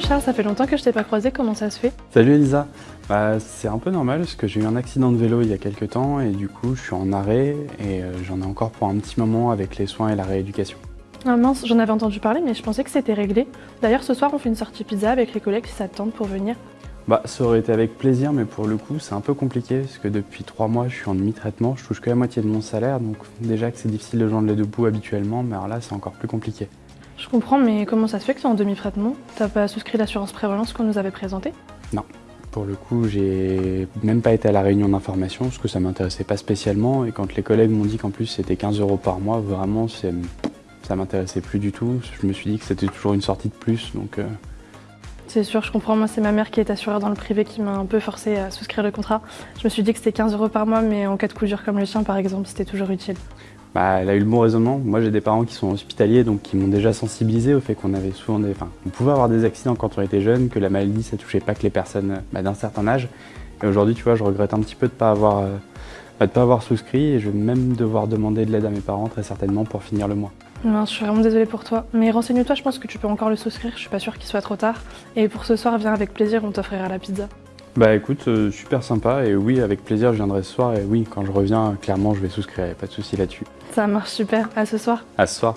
Charles, ça fait longtemps que je t'ai pas croisé, comment ça se fait? Salut Elisa bah, C'est un peu normal parce que j'ai eu un accident de vélo il y a quelques temps et du coup je suis en arrêt et euh, j'en ai encore pour un petit moment avec les soins et la rééducation. Ah mince, j'en avais entendu parler mais je pensais que c'était réglé. D'ailleurs ce soir on fait une sortie pizza avec les collègues te tente pour venir. Bah ça aurait été avec plaisir mais pour le coup c'est un peu compliqué parce que depuis trois mois je suis en demi-traitement, je touche que la moitié de mon salaire donc déjà que c'est difficile de joindre les deux bouts habituellement mais alors là c'est encore plus compliqué. Je comprends, mais comment ça se fait que tu es en demi-traitement T'as pas souscrit l'assurance prévalence qu'on nous avait présentée? Non. Pour le coup, j'ai même pas été à la réunion d'information parce que ça m'intéressait pas spécialement. Et quand les collègues m'ont dit qu'en plus c'était 15 euros par mois, vraiment, ça m'intéressait plus du tout. Je me suis dit que c'était toujours une sortie de plus, donc... Euh. C'est sûr, je comprends. Moi, c'est ma mère qui est assurée dans le privé qui m'a un peu forcé à souscrire le contrat. Je me suis dit que c'était 15 euros par mois, mais en cas de coup dur comme le chien, par exemple, c'était toujours utile. Bah, elle a eu le bon raisonnement. Moi, j'ai des parents qui sont hospitaliers, donc qui m'ont déjà sensibilisé au fait qu'on avait souvent des... Enfin, on pouvait avoir des accidents quand on était jeune, que la maladie, ça touchait pas que les personnes bah, d'un certain âge. Et aujourd'hui, tu vois, je regrette un petit peu de pas avoir, euh, bah, pas avoir souscrit et je vais même devoir demander de l'aide à mes parents très certainement pour finir le mois. Non, je suis vraiment désolée pour toi. Mais renseigne-toi, je pense que tu peux encore le souscrire, je suis pas sûre qu'il soit trop tard. Et pour ce soir, viens avec plaisir, on t'offrira la pizza. Bah écoute, euh, super sympa et oui, avec plaisir, je viendrai ce soir et oui, quand je reviens, clairement, je vais souscrire, pas de souci là-dessus. Ça marche super, à ce soir. À ce soir.